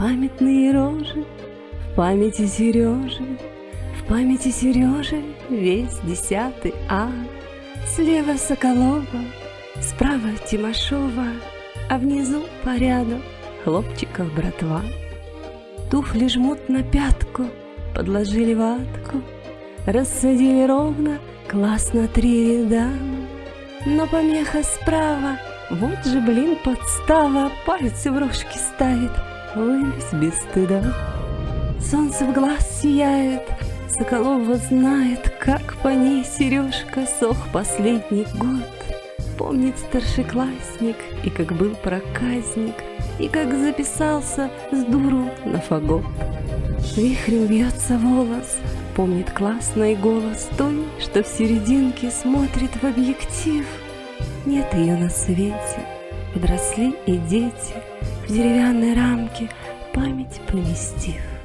Памятные рожи в памяти Сережи, В памяти Сережи весь десятый А. Слева Соколова, справа Тимошова, А внизу по ряду хлопчиков братва. Туфли жмут на пятку, подложили ватку, Рассадили ровно, классно три ряда. Но помеха справа, вот же, блин, подстава, Пальцы в рожки ставит, улыбись без стыда. Солнце в глаз сияет, Соколова знает, Как по ней Сережка сох последний год. Помнит старшеклассник, и как был проказник, И как записался с дуру на фагот. Вихрем вьется волос, помнит классный голос Той, что в серединке смотрит в объектив. Нет ее на свете, подросли и дети, В деревянной рамке память поместив.